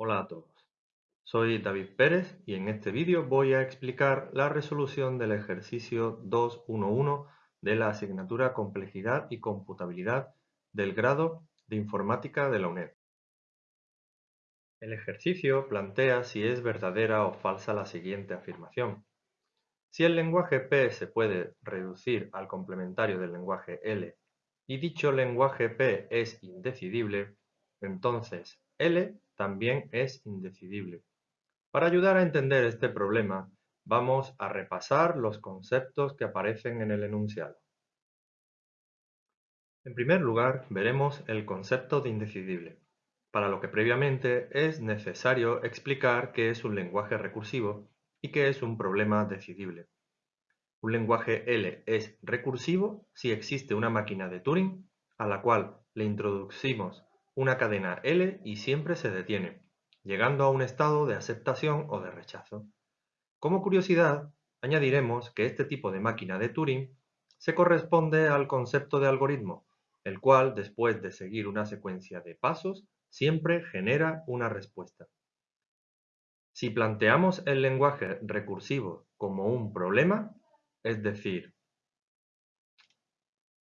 Hola a todos, soy David Pérez y en este vídeo voy a explicar la resolución del ejercicio 2.1.1 de la asignatura Complejidad y Computabilidad del grado de Informática de la UNED. El ejercicio plantea si es verdadera o falsa la siguiente afirmación. Si el lenguaje P se puede reducir al complementario del lenguaje L y dicho lenguaje P es indecidible, entonces L también es indecidible. Para ayudar a entender este problema, vamos a repasar los conceptos que aparecen en el enunciado. En primer lugar, veremos el concepto de indecidible, para lo que previamente es necesario explicar qué es un lenguaje recursivo y qué es un problema decidible. Un lenguaje L es recursivo si existe una máquina de Turing a la cual le introducimos una cadena L y siempre se detiene, llegando a un estado de aceptación o de rechazo. Como curiosidad, añadiremos que este tipo de máquina de Turing se corresponde al concepto de algoritmo, el cual, después de seguir una secuencia de pasos, siempre genera una respuesta. Si planteamos el lenguaje recursivo como un problema, es decir,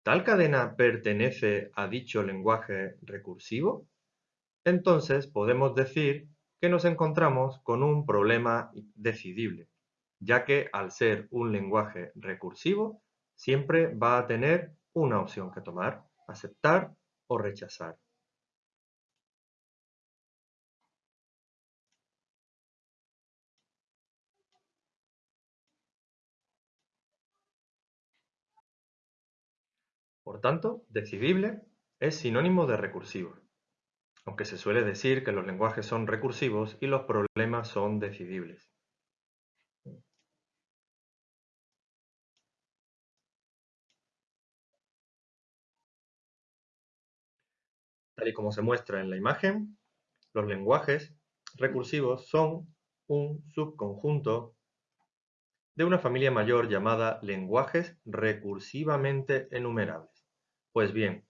¿Tal cadena pertenece a dicho lenguaje recursivo? Entonces podemos decir que nos encontramos con un problema decidible, ya que al ser un lenguaje recursivo, siempre va a tener una opción que tomar, aceptar o rechazar. Por tanto, decidible es sinónimo de recursivo, aunque se suele decir que los lenguajes son recursivos y los problemas son decidibles. Tal y como se muestra en la imagen, los lenguajes recursivos son un subconjunto de una familia mayor llamada lenguajes recursivamente enumerables. Pues bien,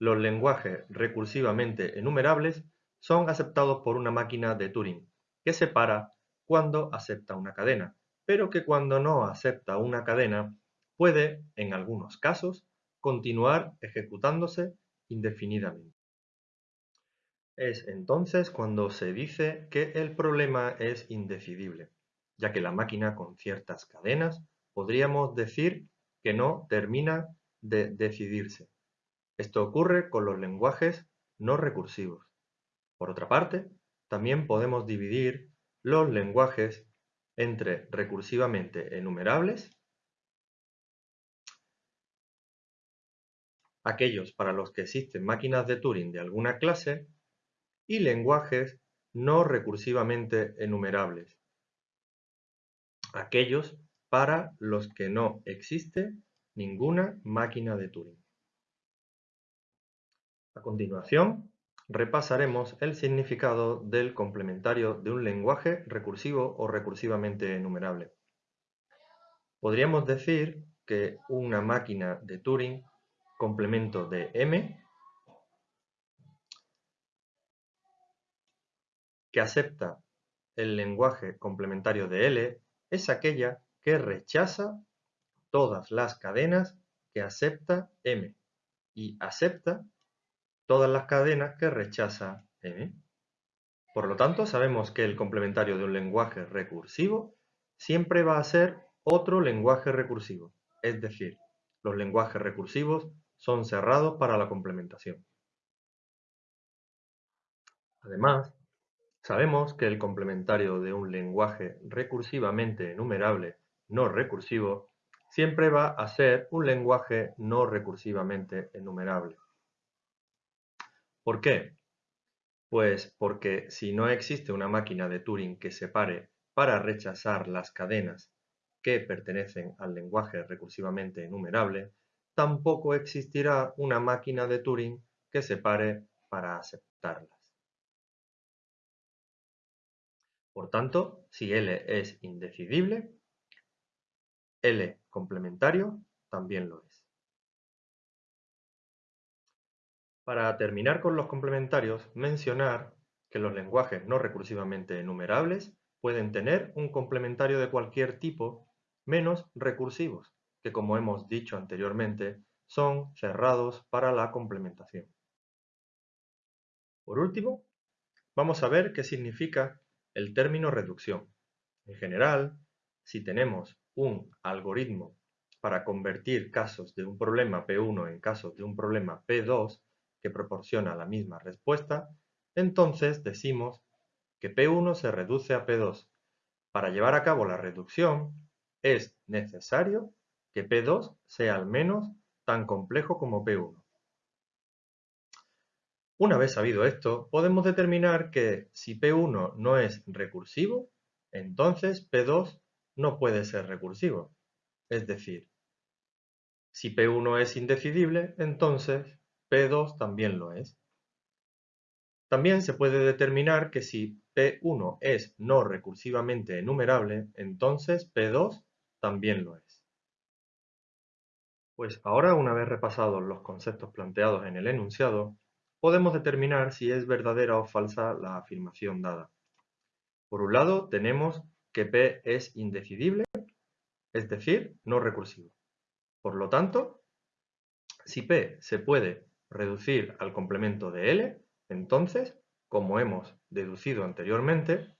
los lenguajes recursivamente enumerables son aceptados por una máquina de Turing, que separa cuando acepta una cadena, pero que cuando no acepta una cadena puede, en algunos casos, continuar ejecutándose indefinidamente. Es entonces cuando se dice que el problema es indecidible, ya que la máquina con ciertas cadenas podríamos decir que no termina de decidirse. Esto ocurre con los lenguajes no recursivos. Por otra parte, también podemos dividir los lenguajes entre recursivamente enumerables, aquellos para los que existen máquinas de Turing de alguna clase, y lenguajes no recursivamente enumerables, aquellos para los que no existe ninguna máquina de Turing. A continuación, repasaremos el significado del complementario de un lenguaje recursivo o recursivamente enumerable. Podríamos decir que una máquina de Turing, complemento de M, que acepta el lenguaje complementario de L, es aquella que rechaza todas las cadenas que acepta M y acepta todas las cadenas que rechaza M. Por lo tanto, sabemos que el complementario de un lenguaje recursivo siempre va a ser otro lenguaje recursivo. Es decir, los lenguajes recursivos son cerrados para la complementación. Además, sabemos que el complementario de un lenguaje recursivamente enumerable no recursivo siempre va a ser un lenguaje no recursivamente enumerable. ¿Por qué? Pues porque si no existe una máquina de Turing que separe para rechazar las cadenas que pertenecen al lenguaje recursivamente enumerable, tampoco existirá una máquina de Turing que separe para aceptarlas. Por tanto, si L es indecidible, L complementario también lo es. Para terminar con los complementarios, mencionar que los lenguajes no recursivamente enumerables pueden tener un complementario de cualquier tipo menos recursivos, que como hemos dicho anteriormente, son cerrados para la complementación. Por último, vamos a ver qué significa el término reducción. En general, si tenemos un algoritmo para convertir casos de un problema P1 en casos de un problema P2 que proporciona la misma respuesta, entonces decimos que P1 se reduce a P2. Para llevar a cabo la reducción, es necesario que P2 sea al menos tan complejo como P1. Una vez sabido esto, podemos determinar que si P1 no es recursivo, entonces P2 no puede ser recursivo. Es decir, si P1 es indecidible, entonces P2 también lo es. También se puede determinar que si P1 es no recursivamente enumerable, entonces P2 también lo es. Pues ahora, una vez repasados los conceptos planteados en el enunciado, podemos determinar si es verdadera o falsa la afirmación dada. Por un lado, tenemos que P es indecidible, es decir, no recursivo. Por lo tanto, si P se puede reducir al complemento de L, entonces, como hemos deducido anteriormente,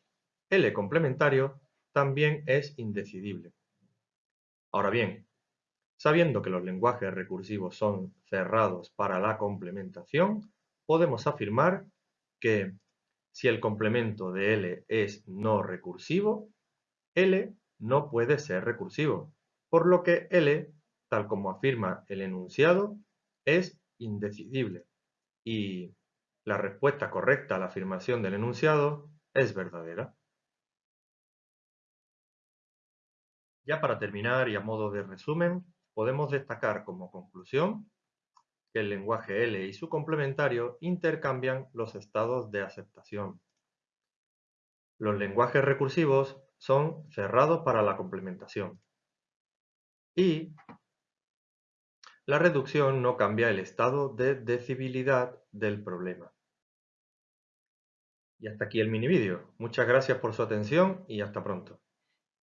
L complementario también es indecidible. Ahora bien, sabiendo que los lenguajes recursivos son cerrados para la complementación, podemos afirmar que si el complemento de L es no recursivo, L no puede ser recursivo, por lo que L, tal como afirma el enunciado, es indecidible y la respuesta correcta a la afirmación del enunciado es verdadera. Ya para terminar y a modo de resumen, podemos destacar como conclusión que el lenguaje L y su complementario intercambian los estados de aceptación. Los lenguajes recursivos son cerrados para la complementación. Y la reducción no cambia el estado de decibilidad del problema. Y hasta aquí el mini vídeo. Muchas gracias por su atención y hasta pronto.